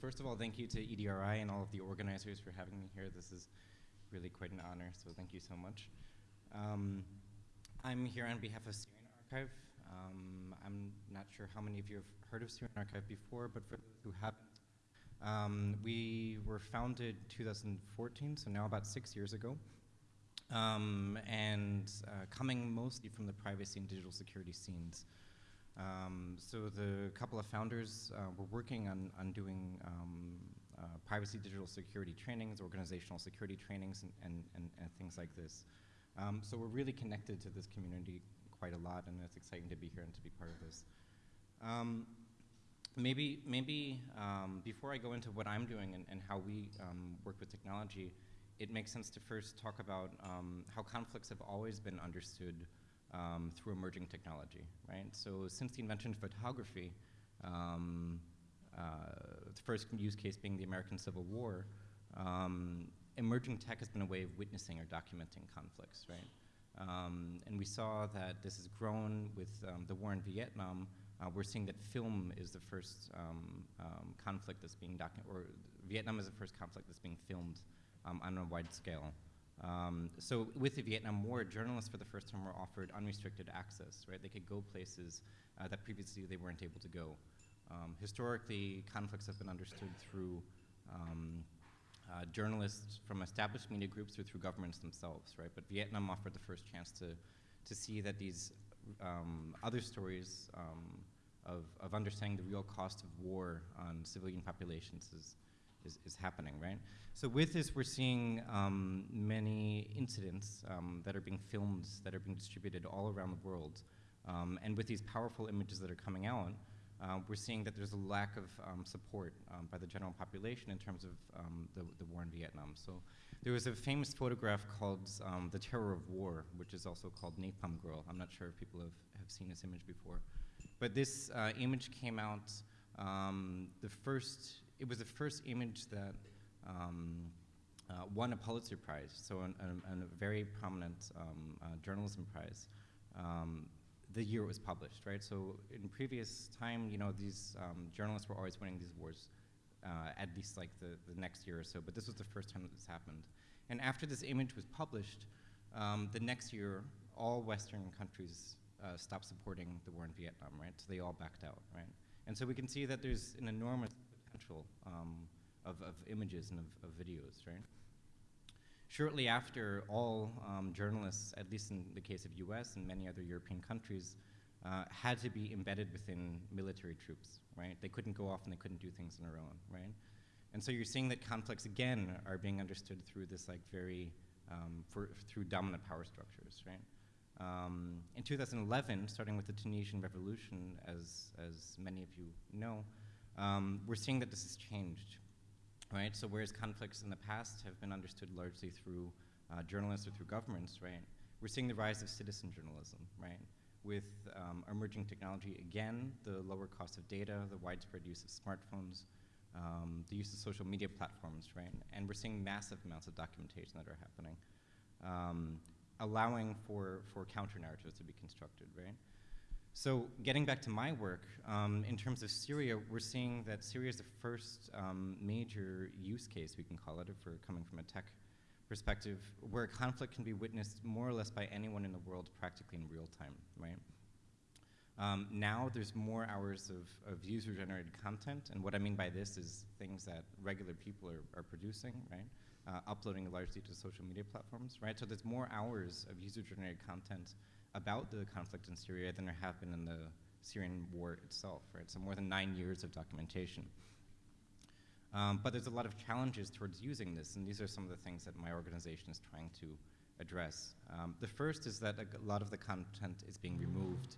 first of all, thank you to EDRI and all of the organizers for having me here. This is really quite an honor, so thank you so much. Um, I'm here on behalf of Syrian Archive. Um, I'm not sure how many of you have heard of Syrian Archive before, but for those who haven't, um, we were founded 2014, so now about six years ago, um, and uh, coming mostly from the privacy and digital security scenes. Um, so the couple of founders uh, were working on, on doing um, uh, privacy digital security trainings, organizational security trainings, and, and, and, and things like this. Um, so we're really connected to this community quite a lot, and it's exciting to be here and to be part of this. Um, maybe maybe um, before I go into what I'm doing and, and how we um, work with technology, it makes sense to first talk about how conflicts have always been understood um, through emerging technology, right? So since the invention of photography, um, uh, the first use case being the American Civil War, um, emerging tech has been a way of witnessing or documenting conflicts, right? Um, and we saw that this has grown with um, the war in Vietnam. Uh, we're seeing that film is the first um, conflict that's being documented, or Vietnam is the first conflict that's being filmed on a wide scale. Um, so with the Vietnam War, journalists for the first time were offered unrestricted access, right? They could go places uh, that previously they weren't able to go. Um, historically, conflicts have been understood through um, uh, journalists from established media groups or through governments themselves, right? But Vietnam offered the first chance to, to see that these um, other stories um, of, of understanding the real cost of war on civilian populations is, is, is happening, right? So with this, we're seeing um, many incidents um, that are being filmed, that are being distributed all around the world. Um, and with these powerful images that are coming out, uh, we're seeing that there's a lack of um, support um, by the general population in terms of um, the, the war in Vietnam. So there was a famous photograph called The Terror of War, which is also called Napalm Girl. I'm not sure if people have, have seen this image before. But this uh, image came out the first it was the first image that um, uh, won a Pulitzer Prize, so an, an, an a very prominent um, uh, journalism prize. Um, the year it was published, right? So in previous time, you know, these um, journalists were always winning these awards, uh, at least like the, the next year or so, but this was the first time that this happened. And after this image was published, um, the next year, all Western countries uh, stopped supporting the war in Vietnam, right? So they all backed out, right? And so we can see that there's an enormous potential um, of, of, images and of, of, videos, right? Shortly after, all um, journalists, at least in the case of US and many other European countries, uh, had to be embedded within military troops, right? They couldn't go off and they couldn't do things on their own, right? And so you're seeing that conflicts, again, are being understood through this like very, um, for, through dominant power structures, right? Um, in 2011, starting with the Tunisian revolution, as, as many of you know, um, we're seeing that this has changed, right? So whereas conflicts in the past have been understood largely through uh, journalists or through governments, right? We're seeing the rise of citizen journalism, right? With um, emerging technology, again, the lower cost of data, the widespread use of smartphones, um, the use of social media platforms, right? And we're seeing massive amounts of documentation that are happening, um, allowing for, for counter narratives to be constructed, right? So getting back to my work, um, in terms of Syria, we're seeing that Syria is the first um, major use case, we can call it, for coming from a tech perspective, where a conflict can be witnessed more or less by anyone in the world practically in real time, right? Um, now there's more hours of, of user-generated content, and what I mean by this is things that regular people are, are producing, right? Uh, uploading largely to social media platforms, right? So there's more hours of user-generated content about the conflict in Syria than there have been in the Syrian war itself, right? So more than nine years of documentation. Um, but there's a lot of challenges towards using this, and these are some of the things that my organization is trying to address. Um, the first is that a lot of the content is being removed.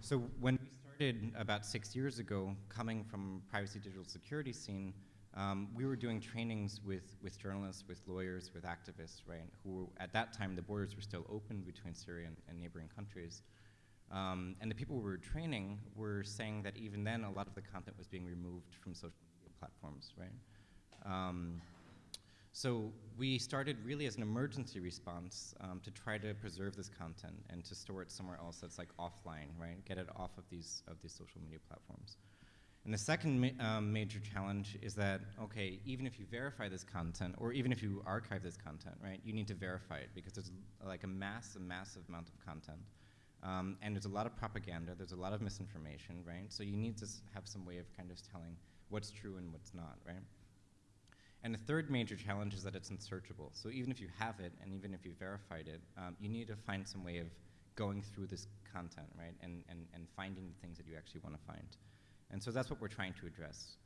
So when we started about six years ago, coming from privacy digital security scene, um, we were doing trainings with, with journalists, with lawyers, with activists, right, who at that time the borders were still open between Syria and, and neighboring countries. Um, and the people we were training were saying that even then a lot of the content was being removed from social media platforms, right? Um, so we started really as an emergency response um, to try to preserve this content and to store it somewhere else that's like offline, right? Get it off of these of these social media platforms. And the second ma um, major challenge is that, okay, even if you verify this content, or even if you archive this content, right, you need to verify it because there's like a mass, a massive amount of content. Um, and there's a lot of propaganda, there's a lot of misinformation, right? So you need to have some way of kind of telling what's true and what's not, right? And the third major challenge is that it's unsearchable. So even if you have it, and even if you verified it, um, you need to find some way of going through this content, right, and, and, and finding the things that you actually want to find. And so that's what we're trying to address.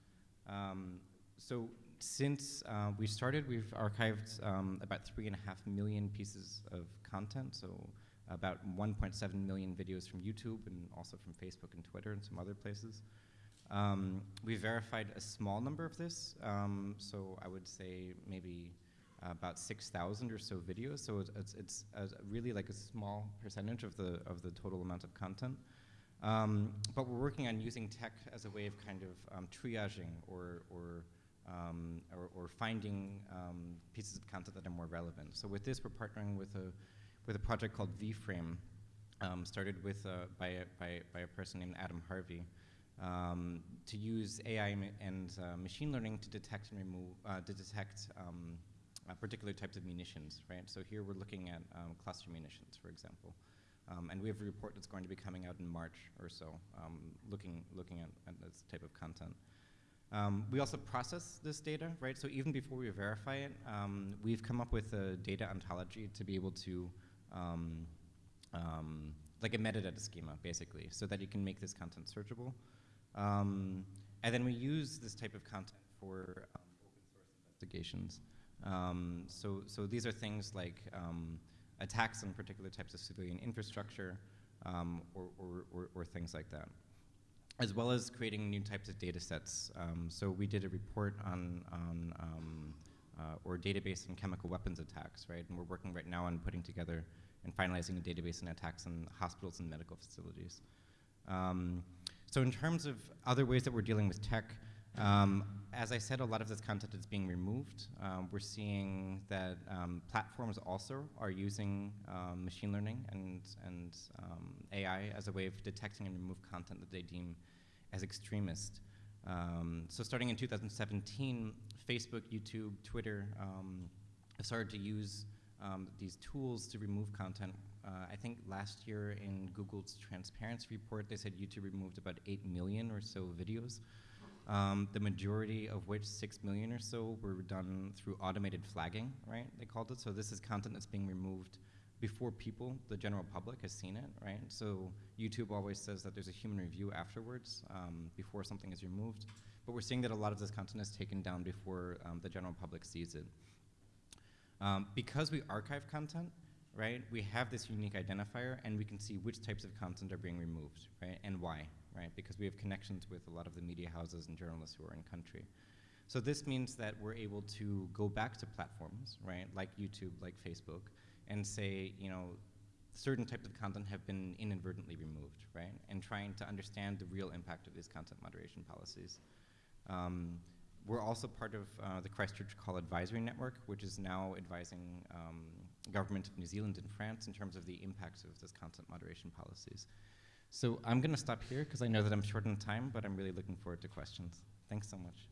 Um, so since uh, we started, we've archived um, about three and a half million pieces of content, so about 1.7 million videos from YouTube and also from Facebook and Twitter and some other places. Um, we verified a small number of this, um, so I would say maybe about 6,000 or so videos. So it's, it's, it's really like a small percentage of the of the total amount of content. Um, but we're working on using tech as a way of kind of um, triaging or, or, um, or, or, finding um, pieces of content that are more relevant. So with this, we're partnering with a, with a project called VFrame, um, started with uh, by, a, by, by a person named Adam Harvey, um, to use AI and uh, machine learning to detect and remove, uh, to detect uh, particular types of munitions, right? So here we're looking at cluster munitions, for example. Um, and we have a report that's going to be coming out in March or so, um, looking, looking at, at, this type of content. Um, we also process this data, right? So even before we verify it, um, we've come up with a data ontology to be able to, um, um, like a metadata schema, basically, so that you can make this content searchable. and then we use this type of content for open source investigations. so, so these are things like attacks on particular types of civilian infrastructure um, or, or, or, or, things like that. As well as creating new types of data sets. Um, so we did a report on, on um, uh, or database on chemical weapons attacks, right? And we're working right now on putting together and finalizing a database on attacks on hospitals and medical facilities. Um, so in terms of other ways that we're dealing with tech, um, as I said, a lot of this content is being removed. Um, we're seeing that um, platforms also are using um, machine learning and, and um, AI as a way of detecting and remove content that they deem as extremist. Um, so starting in 2017, Facebook, YouTube, Twitter have started to use these tools to remove content. Uh, I think last year in Google's transparency report, they said YouTube removed about 8 million or so videos um, the majority of which, six million or so, were done through automated flagging, right, they called it. So this is content that's being removed before people, the general public, has seen it, right? So YouTube always says that there's a human review afterwards, um, before something is removed. But we're seeing that a lot of this content is taken down before um, the general public sees it. Um, because we archive content, right, we have this unique identifier and we can see which types of content are being removed, right, and why, right? Because we have connections with a lot of the media houses and journalists who are in country. So this means that we're able to go back to platforms, right, like YouTube, like Facebook, and say, you know, certain types of content have been inadvertently removed, right? And trying to understand the real impact of these content moderation policies. Um, we're also part of uh, the Christchurch Call Advisory Network, which is now advising um, government of New Zealand and France in terms of the impacts of this content moderation policies. So I'm going to stop here because I know that I'm short on time, but I'm really looking forward to questions. Thanks so much.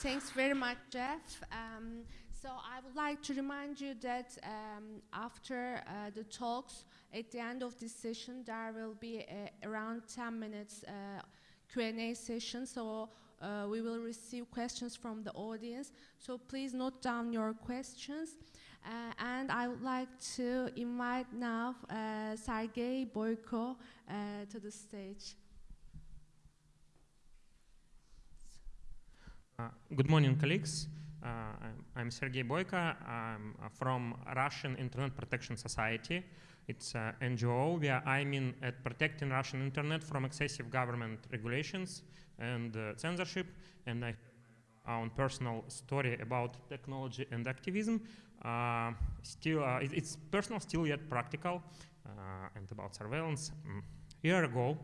Thanks very much, Jeff. Um, so I would like to remind you that um, after uh, the talks, at the end of this session, there will be a, around 10 minutes uh, Q&A session. So uh, we will receive questions from the audience. So please note down your questions. Uh, and I would like to invite now uh, Sergei Boyko uh, to the stage. good morning, colleagues. I'm, I'm Sergei Boyko. I'm from Russian Internet Protection Society. It's an NGO where I'm in at protecting Russian internet from excessive government regulations and uh, censorship. And I have my own personal story about technology and activism. Uh, still, uh, it, it's personal, still yet practical, uh, and about surveillance. Mm. A year ago,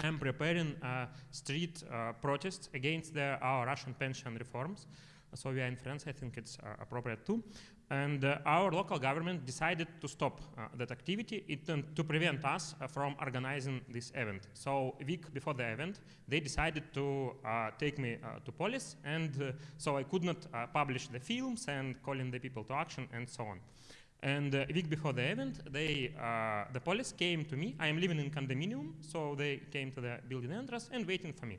I'm preparing a street protest against the, our Russian pension reforms. So we are in France, I think it's appropriate too. And uh, our local government decided to stop uh, that activity it, um, to prevent us uh, from organizing this event. So a week before the event, they decided to uh, take me uh, to police, and uh, so I could not publish the films and calling the people to action and so on. And a week before the event, they, the police came to me. I am living in condominium, so they came to the building entrance and waiting for me.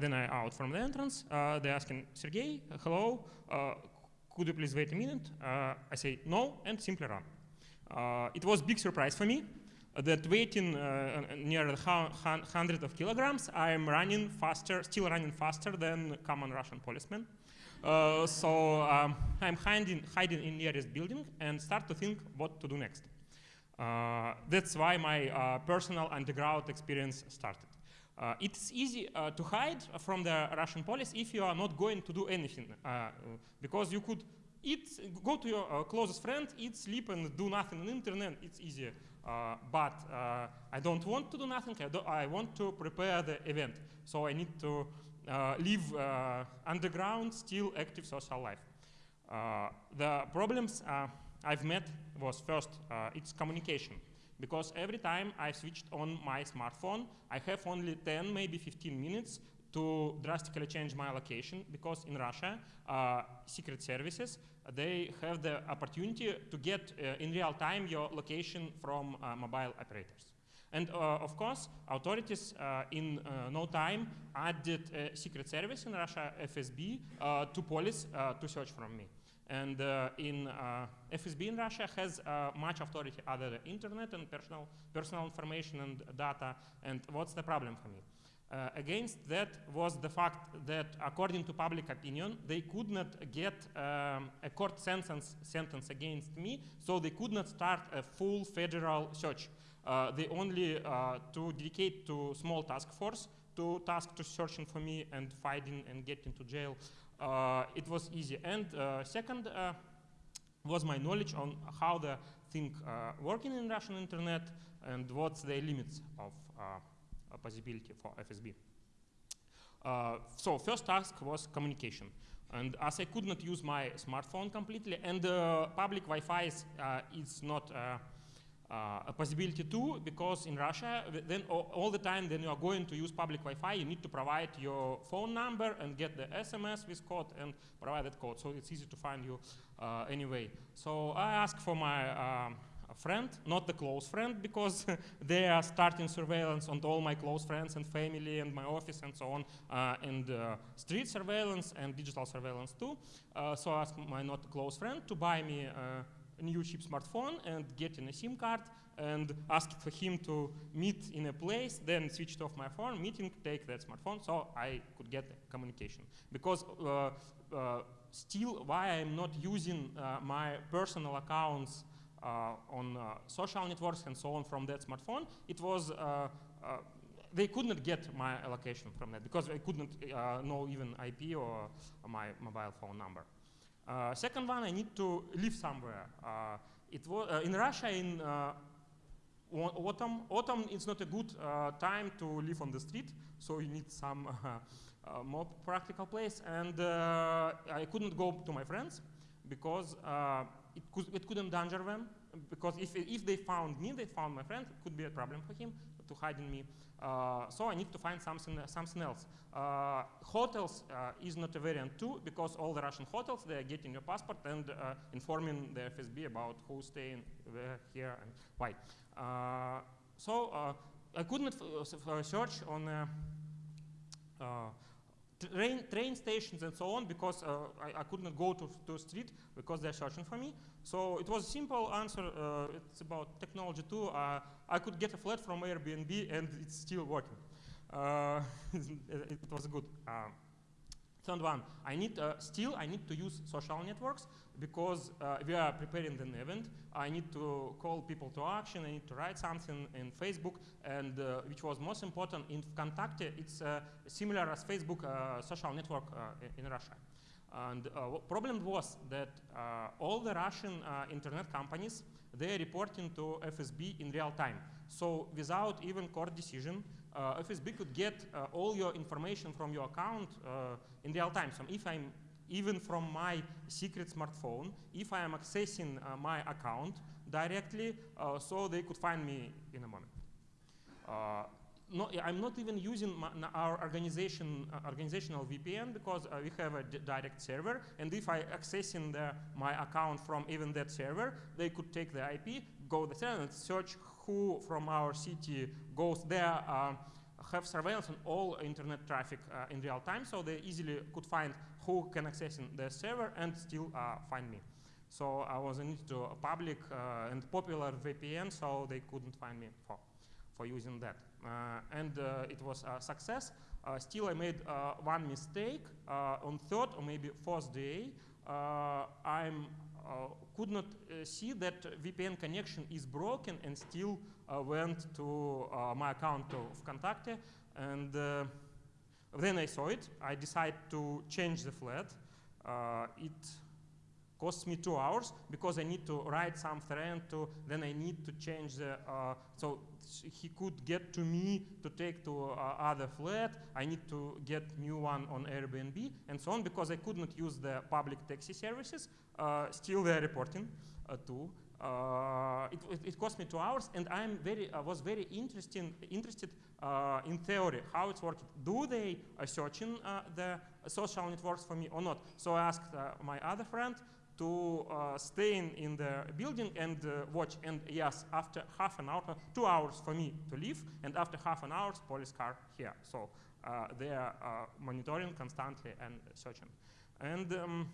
Then I out from the entrance. Uh, they asking, Sergey, hello, could you please wait a minute? Uh, I say no and simply run. Uh, it was big surprise for me that waiting uh, near the hundred of kilograms, I am running faster, still running faster than common Russian policeman. Uh, so um, I'm hiding, hiding in nearest building and start to think what to do next. Uh, that's why my uh, personal underground experience started. Uh, it's easy uh, to hide from the Russian police if you are not going to do anything, uh, because you could eat, go to your uh, closest friend, eat, sleep, and do nothing on internet. It's easier. Uh, but uh, I don't want to do nothing. I, I want to prepare the event, so I need to live underground, still active social life. The problems I've met was first, it's communication. Because every time I switched on my smartphone, I have only 10, maybe 15 minutes to drastically change my location because in Russia, uh, secret services, they have the opportunity to get uh, in real time your location from uh, mobile operators. And uh, of course, authorities uh, in uh, no time added secret service in Russia, FSB, to police to search from me. And uh, in uh, FSB in Russia has uh, much authority other than internet and personal, personal information and data. And what's the problem for me? Uh, against that was the fact that according to public opinion, they could not get um, a court sentence, sentence against me, so they could not start a full federal search. Uh, they only uh, to dedicate to small task force to task to searching for me and fighting and getting to jail. Uh, it was easy. And uh, second uh, was my knowledge on how the thing working in Russian internet and what's the limits of possibility for FSB. Uh, so first task was communication. And as I could not use my smartphone completely, and uh, public Wi-Fi is, uh, is not a possibility too, because in Russia, then all, the time when you are going to use public Wi-Fi, you need to provide your phone number and get the SMS with code and provide that code. So it's easy to find you uh, anyway. So I asked for my um, friend, not the close friend, because they are starting surveillance on all my close friends and family and my office and so on, uh, and uh, street surveillance and digital surveillance too. Uh, so I asked my not close friend to buy me uh, a new cheap smartphone and get in a SIM card and asked for him to meet in a place, then switched off my phone, meeting, take that smartphone, so I could get communication. Because uh, uh, still, why I'm not using uh, my personal accounts uh, on uh, social networks and so on from that smartphone, it was uh, they could not get my allocation from that because I couldn't know even IP or my mobile phone number. Uh, second one, I need to live somewhere. Uh, it was uh, in Russia in uh, autumn. Autumn is not a good uh, time to live on the street, so you need some uh, more practical place. And I couldn't go to my friends because it, could, it couldn't them. Because if, if they found me, they found my friend, it could be a problem for him to hiding me. Uh, so I need to find something, something else. Uh, hotels uh, is not a variant too, because all the Russian hotels, they are getting your passport and uh, informing the FSB about who's staying where, here, and why. Uh, so uh, I couldn't search on train, train stations and so on because uh, I, I could not go to, to street because they're searching for me. So it was a simple answer. Uh, it's about technology too. Uh, I could get a flat from Airbnb and it's still working. Uh, it, it was good. Third one, I need uh, still I need to use social networks because uh, we are preparing an event. I need to call people to action. I need to write something in Facebook, and uh, which was most important in Vkontakte. It's uh, similar as Facebook uh, social network uh, in Russia. And uh, problem was that all the Russian internet companies they are reporting to FSB in real time. So without even court decision, uh, FSB could get uh, all your information from your account uh, in real time. So if I'm even from my secret smartphone, if I am accessing uh, my account directly, uh, so they could find me in a moment. Uh, no, I'm not even using my, our organization organizational VPN because we have a direct server, and if I accessing the, my account from even that server, they could take the IP, go there and search who from our city goes there, uh, have surveillance on all internet traffic uh, in real time, so they easily could find who can access the server and still uh, find me. So I was into a public uh, and popular VPN, so they couldn't find me for, for using that. And it was a success. Still, I made one mistake on third or maybe fourth day. I Uh, could not uh, see that VPN connection is broken and still uh, went to my account of Contakte and then I saw it. I decided to change the flat. Uh, it costs me two hours because I need to write some thread to, then I need to change the, uh, so he could get to me to take to uh, other flat, I need to get new one on Airbnb and so on because I could not use the public taxi services, uh, still they're reporting uh, too. Uh, it, it, it, cost me two hours and I'm very, I was very interesting, interested uh, in theory how it's working. Do they searching the social networks for me or not? So I asked my other friend, to uh, stay in, the building and uh, watch. And yes, after half an hour, two hours for me to leave, and after half an hour, police car here. So uh, they are uh, monitoring constantly and searching. And um,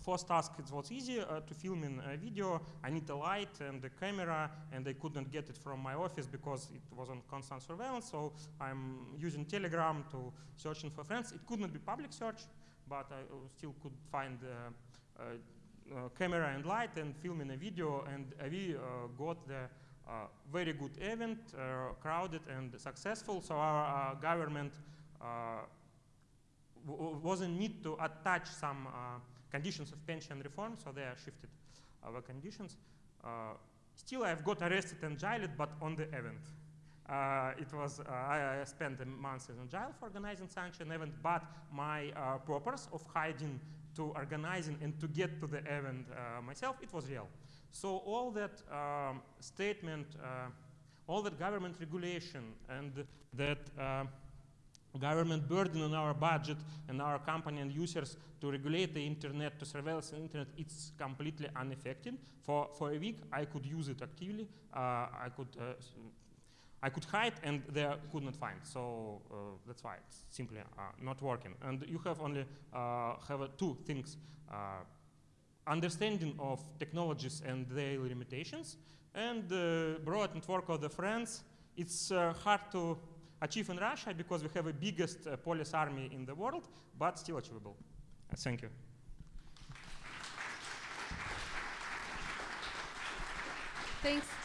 first task, it was easy uh, to film in a video. I need a light and a camera, and I couldn't get it from my office because it was on constant surveillance. So I'm using Telegram to searching for friends. It could not be public search, but I still could find uh, uh, camera and light and filming a video and we uh, got the uh, very good event, crowded and successful. So our government wasn't need to attach some conditions of pension reform, so they are shifted our conditions. still, I've got arrested and jailed, but on the event. Uh, it was, uh, I, I, spent a month in jail for organizing such an event, but my uh, purpose of hiding to organizing and to get to the event uh, myself, it was real. So all that um, statement, uh, all that government regulation and that uh, government burden on our budget and our company and users to regulate the internet, to surveil the internet, it's completely unaffected. For, for a week, I could use it actively. Uh, I could uh, I could hide and they could not find. So uh, that's why it's simply uh, not working. And you have only uh, have two things. Uh, understanding of technologies and their limitations and the broad network of the friends. It's uh, hard to achieve in Russia because we have the biggest uh, police army in the world, but still achievable. thank you. Thanks.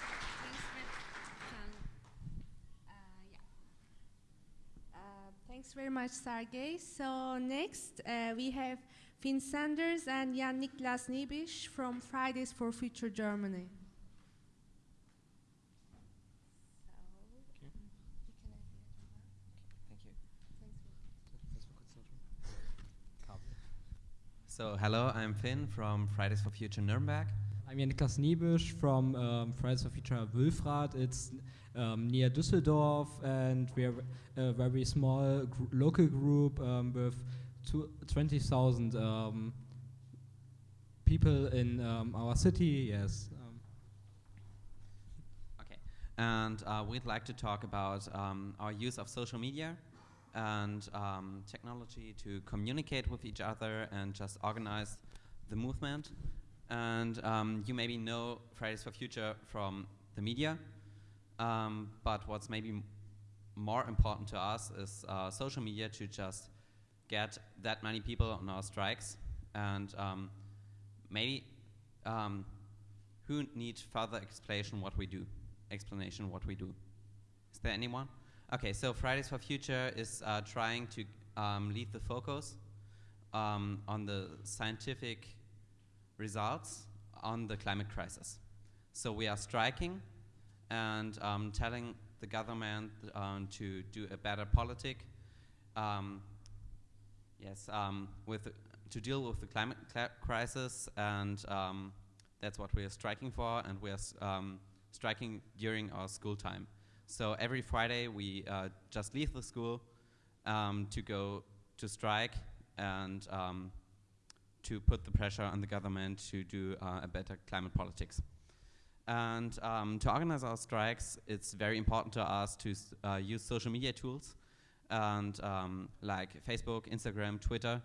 Thanks very much, Sergey. So next, uh, we have Finn Sanders and Jan Niklas Niebisch from Fridays for Future Germany. Thank you. So hello, I'm Finn from Fridays for Future Nuremberg. I'm Jan Niklas Niebisch from um, Fridays for Future Wülfrath. It's um, near Düsseldorf, and we are a very small gr local group um, with 20,000 um, people in um, our city. Yes. Um. okay, and uh, we'd like to talk about our use of social media and technology to communicate with each other and just organize the movement. And um, you maybe know Fridays for Future from the media, um, but what's maybe more important to us is uh, social media to just get that many people on our strikes. And um, maybe um, who needs further explanation what we do explanation what we do? Is there anyone? Okay so fridays for future is uh, trying to um, lead the focus um, on the scientific results on the climate crisis so we are striking and um, telling the government um, to do a better politic. Um, yes, um, with to deal with the climate crisis, and um, that's what we are striking for, and we are striking during our school time. So every Friday we uh, just leave the school to go to strike and to put the pressure on the government to do uh, a better climate politics. And um, to organize our strikes, it's very important to us to uh, use social media tools, and um, like Facebook, Instagram, Twitter,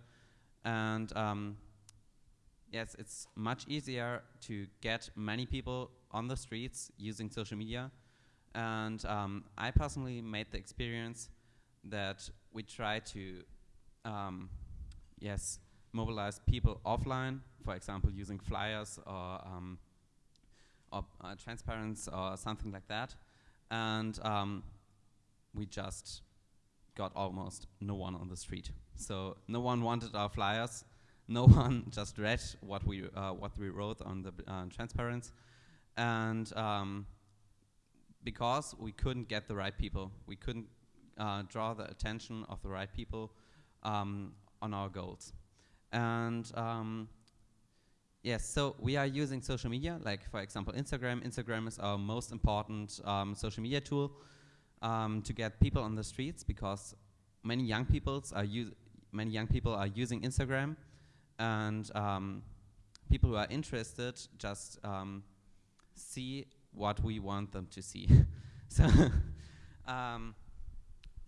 and um, yes, it's much easier to get many people on the streets using social media. And um, I personally made the experience that we try to, um, yes, mobilize people offline, for example, using flyers or um, or uh, or something like that, and um, we just got almost no one on the street. So no one wanted our flyers. No one just read what we uh, what we wrote on the uh, and um, because we couldn't get the right people, we couldn't uh, draw the attention of the right people um, on our goals. And um, yes, so we are using social media, like for example Instagram. Instagram is our most important um, social media tool um, to get people on the streets because many young peoples are many young people are using Instagram, and um, people who are interested just um, see what we want them to see. so, um,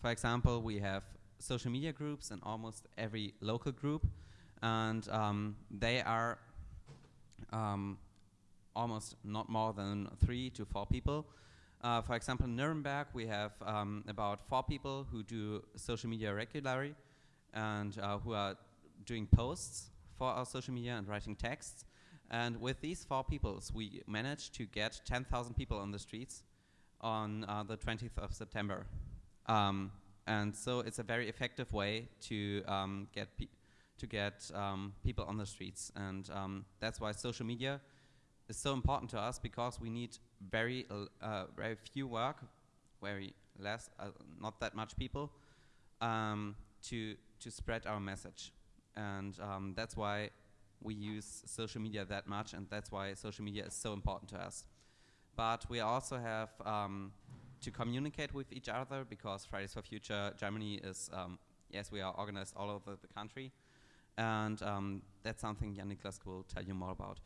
for example, we have social media groups in almost every local group, and um, they are um, almost not more than three to four people. Uh, for example, in Nuremberg, we have um, about four people who do social media regularly and uh, who are doing posts for our social media and writing texts. And with these four peoples, we managed to get 10,000 people on the streets on uh, the 20th of September. Um, and so it's a very effective way to um, get to get um, people on the streets, and um, that's why social media is so important to us because we need very uh, very few work, very less, uh, not that much people, um, to to spread our message, and um, that's why we use social media that much, and that's why social media is so important to us. But we also have um, to communicate with each other because Fridays for Future Germany is um, yes we are organized all over the country, and um, that's something Jan Niklas will tell you more about.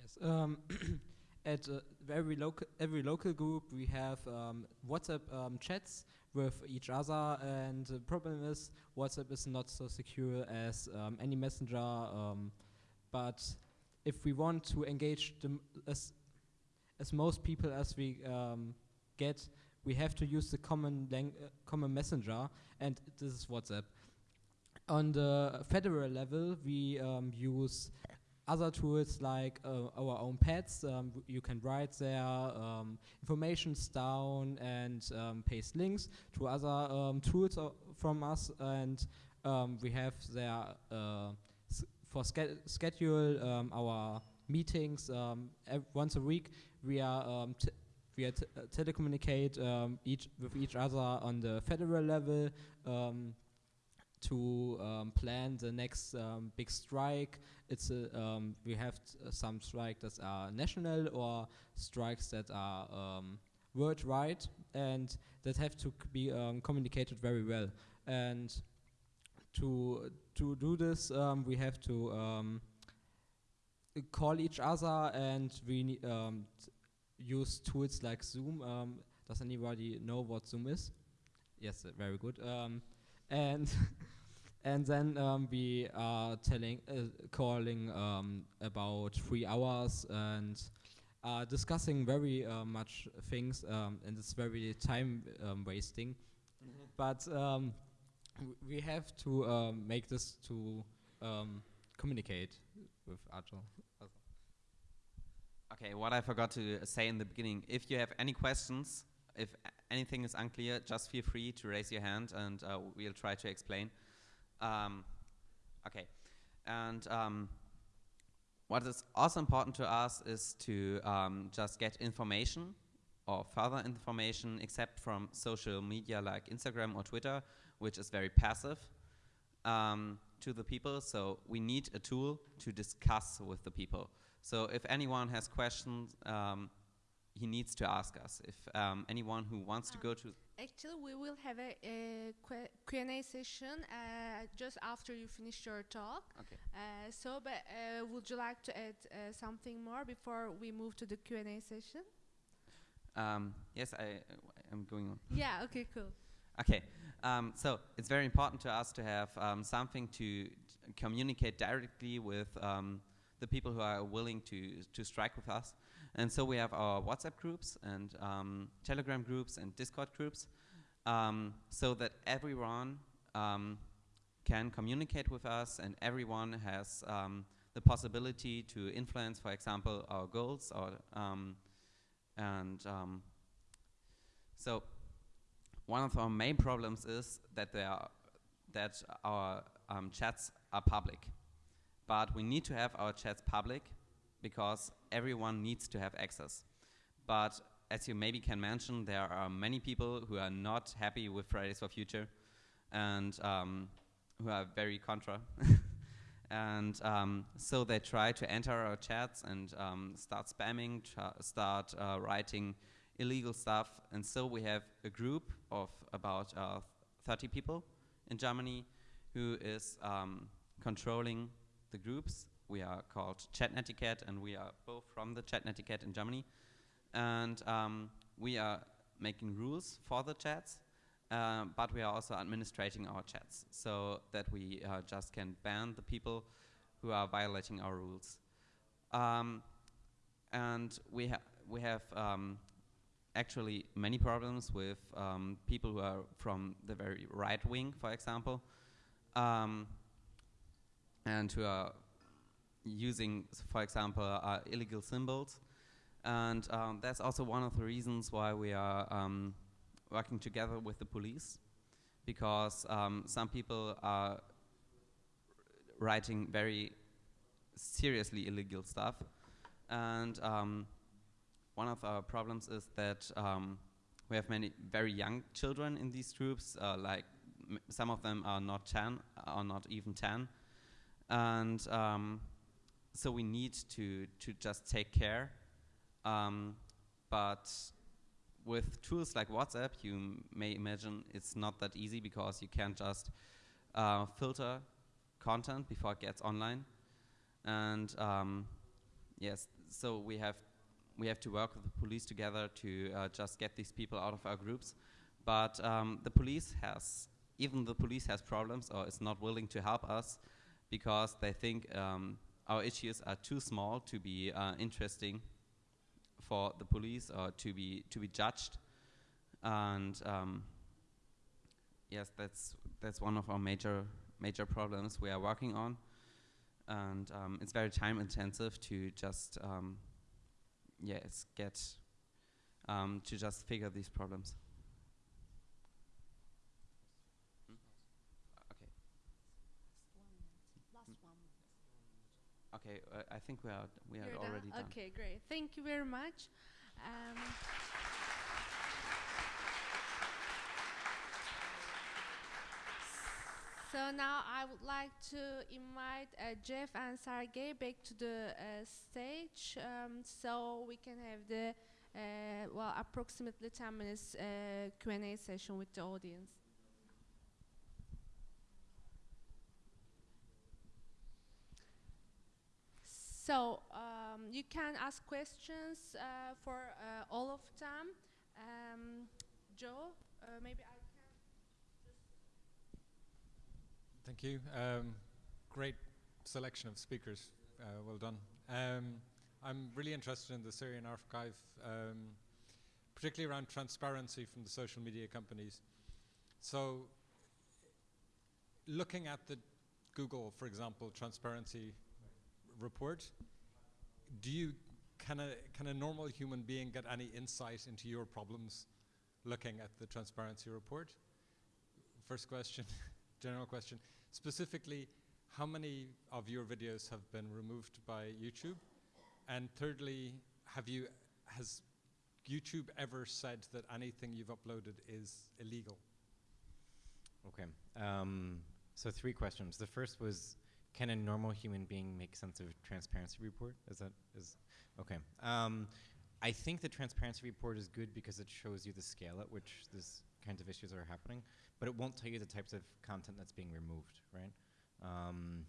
Yes. Um, at uh, every local every local group, we have um, WhatsApp um, chats with each other, and the problem is WhatsApp is not so secure as um, any messenger. Um, but if we want to engage as as most people as we get, we have to use the common lang- uh, common messenger, and this is WhatsApp. On the federal level, we um, use other tools like uh, our own pads. Um, you can write their um, informations down and um, paste links to other um, tools o- from us, and um, we have their uh, for schedule our meetings once a week. We are we are uh, telecommunicate each with each other on the federal level. To um, plan the next um, big strike. It's a, um, we have uh, some strikes that are national or strikes that are um, worldwide and that have to be um, communicated very well. And to to do this, um, we have to call each other and we use tools like Zoom. Does anybody know what Zoom is? Yes, uh, very good. And and then um, we are telling, uh, calling um, about three hours and are discussing very uh, much things, um, and it's very time um, wasting. But um, we have to um, make this to um, communicate with other. Okay, what I forgot to say in the beginning, if you have any questions, if anything is unclear, just feel free to raise your hand and uh, we'll try to explain. Um, okay, and um, what is also important to us is to um, just get information or further information except from social media like Instagram or Twitter, which is very passive. Um, to the people. So we need a tool to discuss with the people. So if anyone has questions, um, he needs to ask us. If um, anyone who wants to Ah. go to Actually, we will have a, a Q&A session uh, just after you finish your talk. okay. Uh, so, but uh, would you like to add uh, something more before we move to the Q&A session? Um, yes, I am going on. yeah. Okay. Cool. Okay, um, so it's very important to us to have um, something to communicate directly with um, the people who are willing to to strike with us, and so we have our WhatsApp groups and um, Telegram groups and Discord groups, um, so that everyone um, can communicate with us and everyone has um, the possibility to influence, for example, our goals or um, and so one of our main problems is that they are that our um, chats are public, but we need to have our chats public because everyone needs to have access. But as you maybe can mention, there are many people who are not happy with Fridays for Future, and um, who are very contra. and um, so they try to enter our chats and um, start spamming, start uh, writing illegal stuff. And so we have a group of about uh, 30 people in Germany who is um, controlling the groups. We are called Chat Netiquette, and we are both from the Chat Netiquette in Germany. And um, we are making rules for the chats, um, but we are also administrating our chats so that we uh, just can ban the people who are violating our rules. Um, and we, ha- we have um, actually many problems with um, people who are from the very right wing, for example, um, and who are using, for example, uh, illegal symbols. And um, that's also one of the reasons why we are um, working together with the police, because um, some people are writing very seriously illegal stuff. And um, one of our problems is that um, we have many very young children in these groups. Uh, like some of them are not ten, are not even ten, and um, so we need to to just take care. Um, but with tools like WhatsApp, you may imagine it's not that easy because you can't just uh, filter content before it gets online, and um, yes, so we have we have to work with the police together to uh, just get these people out of our groups. But um, the police has, even the police has problems or is not willing to help us because they think um, our issues are too small to be uh, interesting for the police or to be to be judged. And um, yes, that's that's one of our major major problems we are working on. And um, it's very time intensive to just um, yes, get um, to just figure these problems. Hmm? Okay. Okay, uh, I think we are we are You're already done. Okay, great. Thank you very much. Um, so now I would like to invite uh, Jeff and Sergey back to the uh, stage um, so we can have the uh, well approximately 10 minutes uh, Q&A session with the audience. So um, you can ask questions uh, for uh, all of them. Um, Joe, uh, maybe I can. Thank you. Um, great selection of speakers. Uh, well done. Um, I'm really interested in the Syrian archive, um, particularly around transparency from the social media companies. So, looking at the Google, for example, transparency report, do you can a can a normal human being get any insight into your problems looking at the transparency report? First question, general question. Specifically, how many of your videos have been removed by YouTube? And thirdly, have you has YouTube ever said that anything you've uploaded is illegal? Okay. Um, So three questions. The first was, can a normal human being make sense of transparency report? Is that is okay? Um, I think the transparency report is good because it shows you the scale at which these kinds of issues are happening, but it won't tell you the types of content that's being removed, right? Um,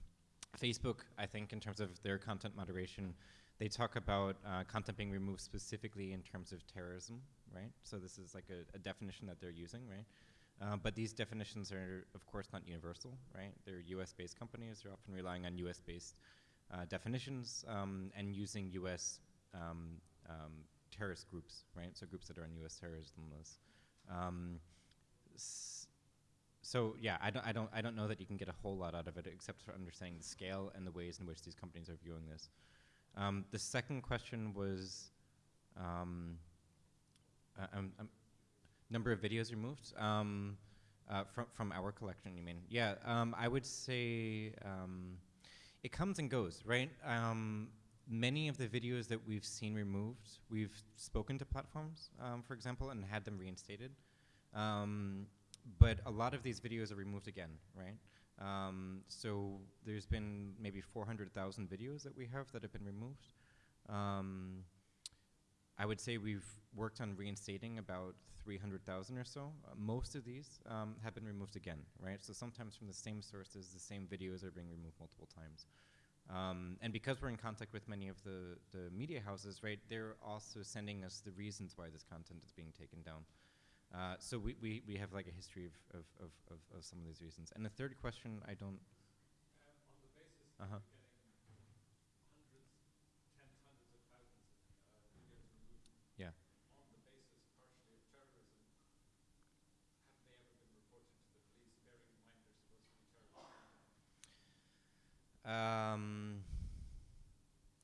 Facebook, I think, in terms of their content moderation, they talk about uh, content being removed specifically in terms of terrorism, right? So this is like a, a definition that they're using, right? Uh, but these definitions are, of course, not universal, right? They're US-based companies. They're often relying on US-based uh, definitions um, and using US um, um, terrorist groups, right? So groups that are on US terrorism lists. Um, so yeah, I don't, I don't, I don't know that you can get a whole lot out of it except for understanding the scale and the ways in which these companies are viewing this. Um, the second question was uh, um, um, number of videos removed um, uh, from from our collection. You mean? Yeah, um, I would say um, it comes and goes, right? Um, many of the videos that we've seen removed, we've spoken to platforms, um, for example, and had them reinstated. But a lot of these videos are removed again, right? So there's been maybe 400,000 videos that we have that have been removed. I would say we've worked on reinstating about 300,000 or so. Uh, most of these um, have been removed again, right? So sometimes from the same sources, the same videos are being removed multiple times. Um, and because we're in contact with many of the, the media houses, right, they're also sending us the reasons why this content is being taken down. Uh, so we, we, we have like a history of, of, of, of, of some of these reasons. And the third question, I don't. Uh-huh. Um,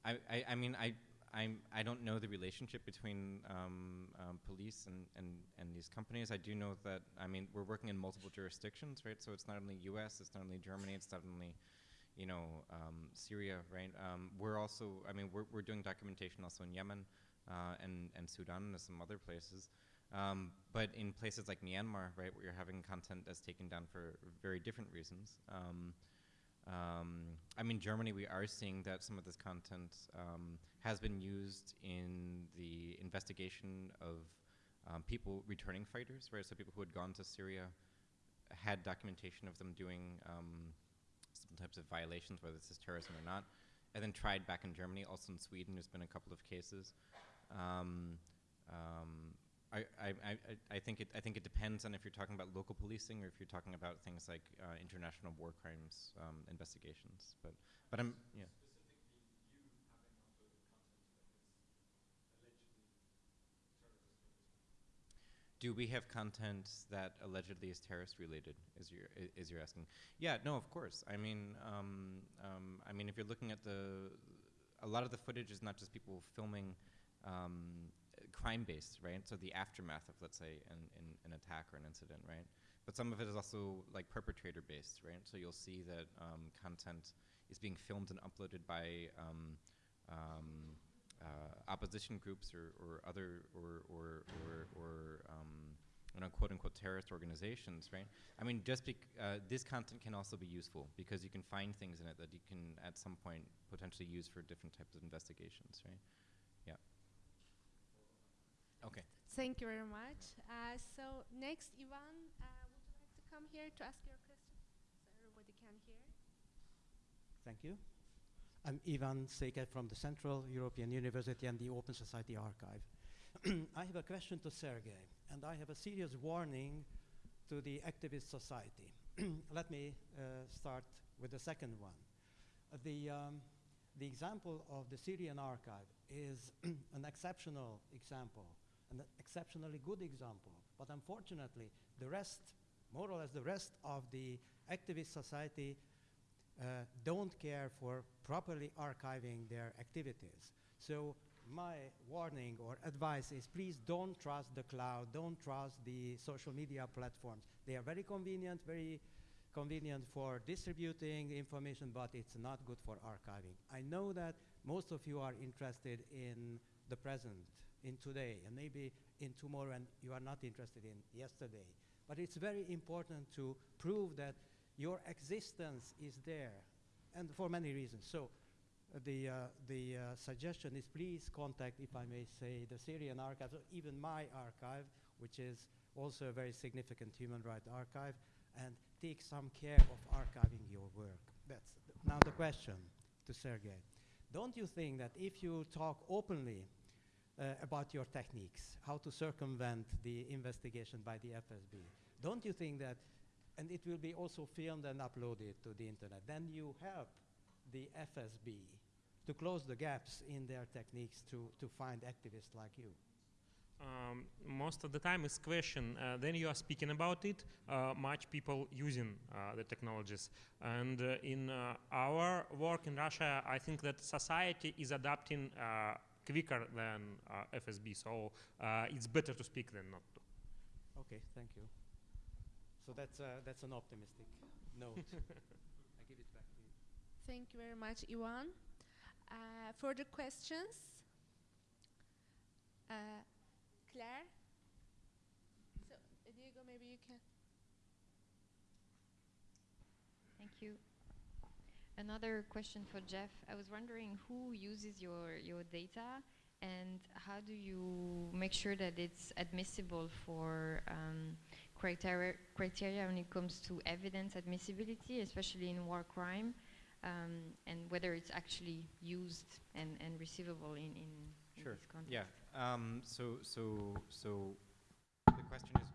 I, I, I mean, I, I'm, I don't know the relationship between um, um, police and, and, and these companies. I do know that, I mean, we're working in multiple jurisdictions, right? So it's not only US, it's not only Germany, it's not only, you know, um, Syria, right? Um, we're also, I mean, we're, we're doing documentation also in Yemen uh, and, and Sudan and some other places. Um, but in places like Myanmar, right, where you're having content that's taken down for very different reasons. Um, I mean, Germany, we are seeing that some of this content um, has been used in the investigation of um, people returning fighters, right? So people who had gone to Syria had documentation of them doing um, some types of violations, whether this is terrorism or not, and then tried back in Germany. Also in Sweden, there's been a couple of cases. Um, um, I, I, I, think it I think it depends on if you're talking about local policing or if you're talking about things like uh, international war crimes um, investigations. But but I'm yeah. Do we have content that allegedly is terrorist related? Is you're is you're asking? Yeah, no, of course. I mean, um, um, I mean, if you're looking at the, a lot of the footage is not just people filming um, crime based, right? So the aftermath of, let's say, an, an, an attack or an incident, right? But some of it is also like perpetrator based, right? So you'll see that um, content is being filmed and uploaded by um, um, uh, opposition groups or, or other or or or, or um, you know, quote unquote terrorist organizations, right? I mean, just uh, this content can also be useful because you can find things in it that you can at some point potentially use for different types of investigations, right? Yeah. Okay. Thank you very much. Uh, so next, Ivan, uh, would you like to come here to ask your question so everybody can hear? Thank you. I'm Ivan Székely from the Central European University and the Open Society Archive. I have a question to Sergey, and I have a serious warning to the activist society. Let me uh, start with the second one. Uh, the, um, the example of the Syrian archive is an exceptional example, an exceptionally good example, but unfortunately, the rest, more or less the rest of the activist society uh, don't care for properly archiving their activities. So my warning or advice is please don't trust the cloud, don't trust the social media platforms. They are very convenient, very convenient for distributing information, but it's not good for archiving. I know that most of you are interested in the present, in today, and maybe in tomorrow, and you are not interested in yesterday. But it's very important to prove that your existence is there, and for many reasons. So, uh, the uh, the uh, suggestion is please contact, if I may say, the Syrian archives, or even my archive, which is also a very significant human rights archive, and take some care of archiving your work. That's th- now the question to Sergei. Don't you think that if you talk openly uh, about your techniques, how to circumvent the investigation by the FSB, don't you think that, and it will be also filmed and uploaded to the internet, then you help the FSB to close the gaps in their techniques to, to find activists like you? Um, most of the time is question. Uh, then you are speaking about it. Uh, much people using uh, the technologies, and uh, in uh, our work in Russia, I think that society is adapting uh, quicker than FSB. So it's better to speak than not to. Okay, thank you. So that's, uh, that's an optimistic note. I give it back to you. Thank you very much, Ivan. Uh, further questions? Uh, Claire? So, uh, Diego, maybe you can. Thank you. Another question for Jeff. I was wondering who uses your, your data and how do you make sure that it's admissible for um, criteria, criteria when it comes to evidence admissibility, especially in war crime, um, and whether it's actually used and, and receivable in, in, in Sure. this context? Yeah. Um, so, so, so the question is,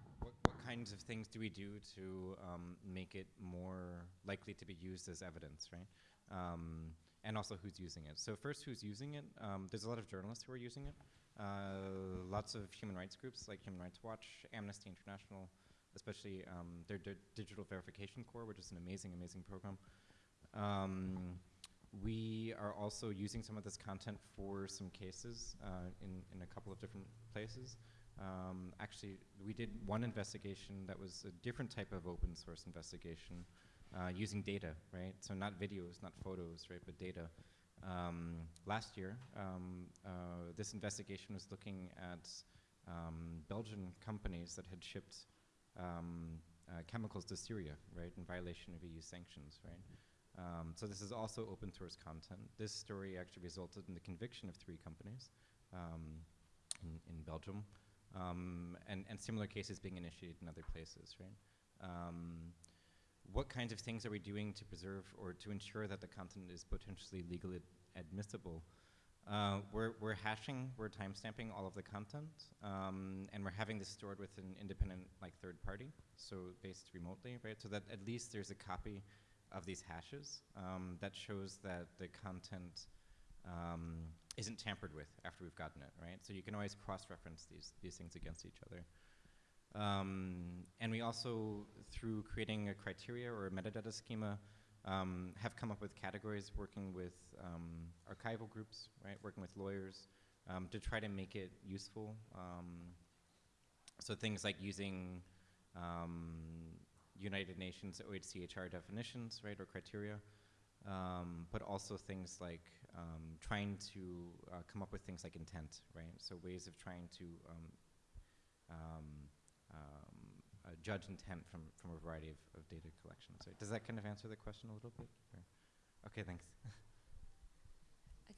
kinds of things do we do to um, make it more likely to be used as evidence, right? Um, and also who's using it. So first, who's using it? Um, there's a lot of journalists who are using it. Uh, lots of human rights groups like Human Rights Watch, Amnesty International, especially um, their, Digital Verification Corps, which is an amazing, amazing program. Um, we are also using some of this content for some cases uh, in, in a couple of different places. Um, actually, we did one investigation that was a different type of open source investigation uh, using data, right? So not videos, not photos, right, but data. Um, last year, um, uh, this investigation was looking at um, Belgian companies that had shipped um, uh, chemicals to Syria, right, in violation of EU sanctions, right? Um, so this is also open source content. This story actually resulted in the conviction of three companies in, in Belgium, um, and, and similar cases being initiated in other places, right? Um, what kinds of things are we doing to preserve or to ensure that the content is potentially legally admissible? Uh, we're, we're hashing, we're timestamping all of the content, um, and we're having this stored with an independent, like, third party, so based remotely, right? So that at least there's a copy of these hashes um, that shows that the content um, isn't tampered with after we've gotten it, right? So you can always cross-reference these, these things against each other. Um, and we also, through creating a criteria or a metadata schema, um, have come up with categories working with um, archival groups, right, working with lawyers, um, to try to make it useful. Um, so things like using United Nations OHCHR definitions, right, or criteria, um, but also things like um, trying to uh, come up with things like intent, right? So ways of trying to um, um, um, uh, judge intent from, from a variety of, of data collections. Right? Does that kind of answer the question a little bit? Or? Okay, thanks.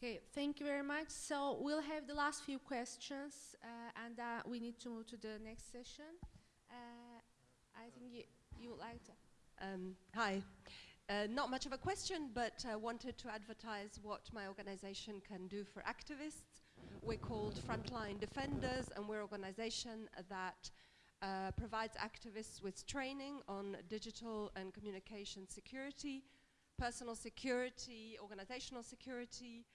Okay, thank you very much. So we'll have the last few questions, uh, and uh, we need to move to the next session. Uh, I think you, you would like to. Um, hi. Uh, not much of a question, but uh, wanted to advertise what my organization can do for activists. We're called Frontline Defenders, and we're an organization that uh, provides activists with training on digital and communication security, personal security, organizational security,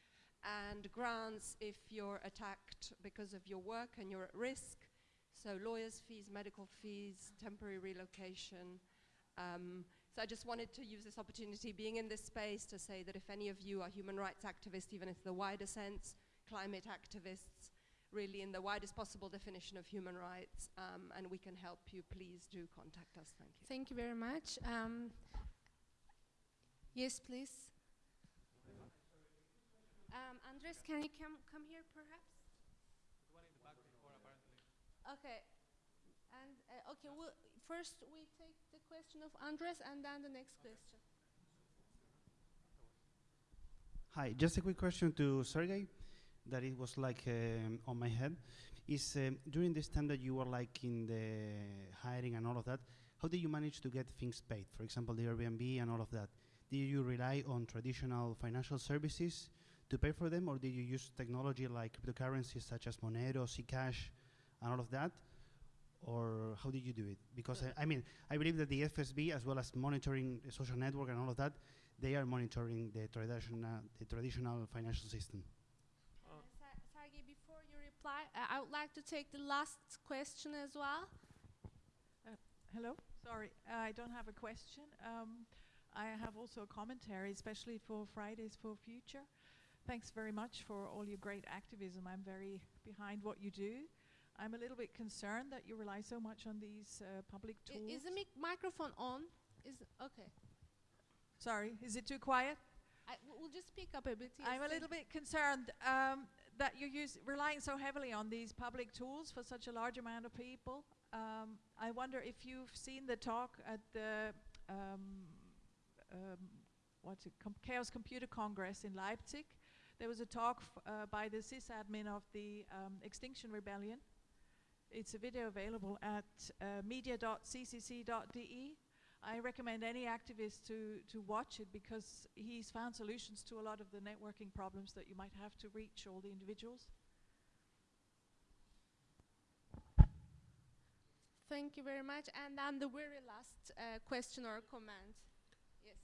and grants if you're attacked because of your work and you're at risk. So lawyers' fees, medical fees, temporary relocation. Um, so I just wanted to use this opportunity, being in this space, to say that if any of you are human rights activists, even if the wider sense, climate activists, really in the widest possible definition of human rights, um, and we can help you, please do contact us. Thank you. Thank you very much. Um, yes, please. Um, Andres, can you come come here, perhaps? Okay. And uh, okay, well, first we take the question of Andres and then the next question. Hi, just a quick question to Sergey that it was like um, on my head. Is um, during this time that you were like in the hiring and all of that, how did you manage to get things paid? For example, the Airbnb and all of that. Did you rely on traditional financial services to pay for them, or did you use technology like cryptocurrencies such as Monero, Zcash, and all of that? Or how did you do it? Because I, I mean, I believe that the FSB, as well as monitoring the social network and all of that, they are monitoring the traditional, the traditional financial system. Uh, Uh, Sergey, before you reply, uh, I would like to take the last question as well. Hello, sorry, I don't have a question. Um, I have also a commentary, especially for Fridays for Future. Thanks very much for all your great activism. I'm very behind what you do. I'm a little bit concerned that you rely so much on these uh, public I- tools. is the mic- microphone on? Is okay. Sorry, is it too quiet? I, we'll just speak up a bit. yes, I'm a little bit concerned um, that you're use, relying so heavily on these public tools for such a large amount of people. Um, I wonder if you've seen the talk at the um, um, what's it, Com- Chaos Computer Congress in Leipzig. There was a talk f- uh, by the sysadmin of the um, Extinction Rebellion. It's a video available at uh, media.ccc.de. I recommend any activist to, to watch it because he's found solutions to a lot of the networking problems that you might have to reach all the individuals. Thank you very much. And then the very last uh, question or comment. Yes.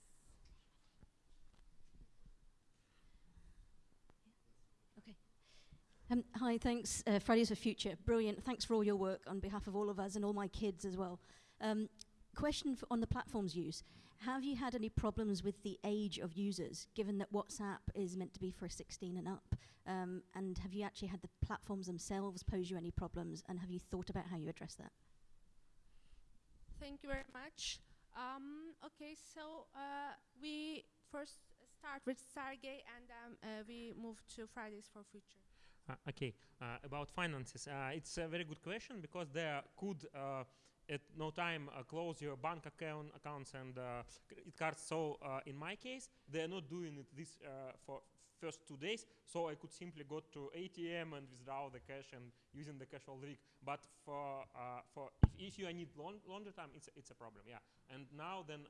Um, hi, thanks, uh, Fridays for Future. Brilliant. Thanks for all your work on behalf of all of us and all my kids as well. Um, question on the platform's use. Have you had any problems with the age of users, given that WhatsApp is meant to be for 16 and up? Um, and have you actually had the platforms themselves pose you any problems? And have you thought about how you address that? Thank you very much. Um, okay, so uh, we first start with Sergey and then uh, we move to Fridays for Future. Uh, okay, uh, about finances. Uh, it's a very good question because there could at no time uh, close your bank account accounts and uh, credit cards. So uh, in my case, they are not doing it this for first two days. So I could simply go to ATM and withdraw the cash and using the cash all week. But for for if, if you need long, longer time, it's a, it's a problem. Yeah. And now then,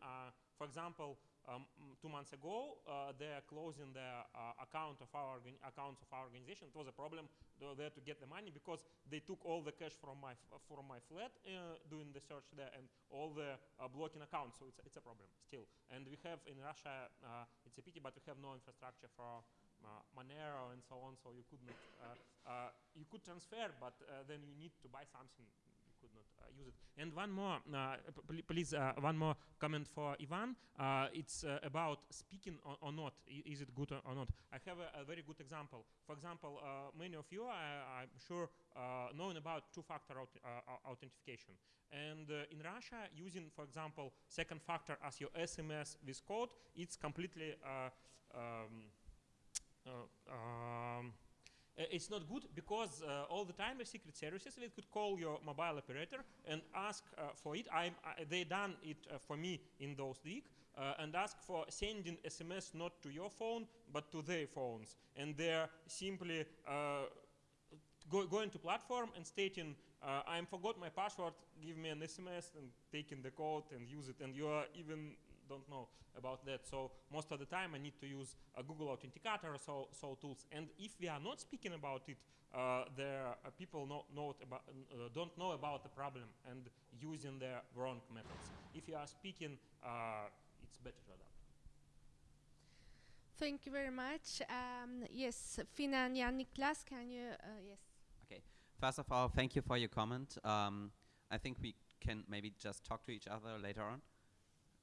for example, um, two months ago, uh, they are closing the uh, account of our accounts of our organization. It was a problem there to get the money because they took all the cash from my from my flat uh, doing the search there and all the uh, blocking accounts. So it's it's a problem still. And we have in Russia, uh, it's a pity, but we have no infrastructure for uh, Monero and so on. So you could not you could transfer, but then you need to buy something you could not uh, use it. And one more, uh, pl- please, uh, one more comment for Ivan. Uh, it's uh, about speaking or, or not. Is it good or, not? I have a, a very good example. For example, uh, many of you, I, I'm sure, uh, knowing about two-factor aut- uh, authentication. And uh, in Russia, using, for example, second factor as your SMS with code, it's completely uh, um, uh, um, uh, it's not good because uh, all the time the secret services they could call your mobile operator and ask uh, for it. I'm, they done it uh, for me in those uh, and ask for sending SMS not to your phone but to their phones. And they're simply uh, go, going to platform and stating, uh, I forgot my password, give me an SMS and taking the code and use it. And you are even don't know about that. So most of the time I need to use a Google Authenticator or so, so tools. And if we are not speaking about it, uh, there uh, people know, know about, uh, don't know about the problem and using the wrong methods. If you are speaking, uh, it's better to adapt. Thank you very much. Um, yes, Fina and Jan Niklas, can you, uh, yes. Okay. First of all, thank you for your comment. Um, I think we can maybe just talk to each other later on.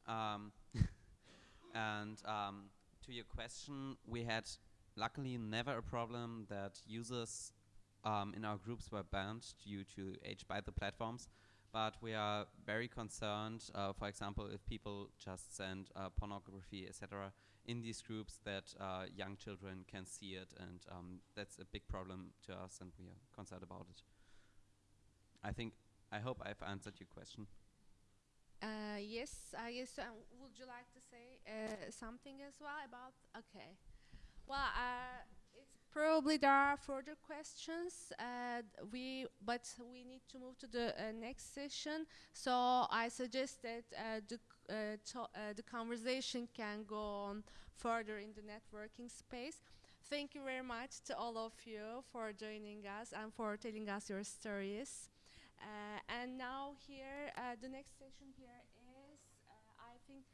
Um, and um, to your question, we had luckily never a problem that users um, in our groups were banned due to age by the platforms. But we are very concerned, uh, for example, if people just send uh, pornography, etc., in these groups, that uh, young children can see it, and um, that's a big problem to us, and we are concerned about it. I think I hope I've answered your question. Uh, yes, I guess. Um, would you like to say uh, something as well about? Okay. Well, uh, it's probably there are further questions. Uh, we but we need to move to the uh, next session. So I suggest that uh, the the conversation can go on further in the networking space. Thank you very much to all of you for joining us and for telling us your stories. Uh, and now here, uh, the next session here is, uh, I think,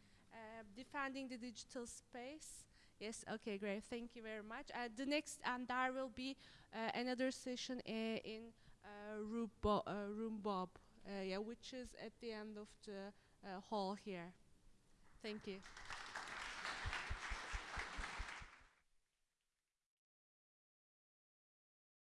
defending the digital space. Yes, okay, great. Thank you very much. Uh, the next, and there will be uh, another session uh, in room, Bo- room Bob, yeah, which is at the end of the hall here. Thank you.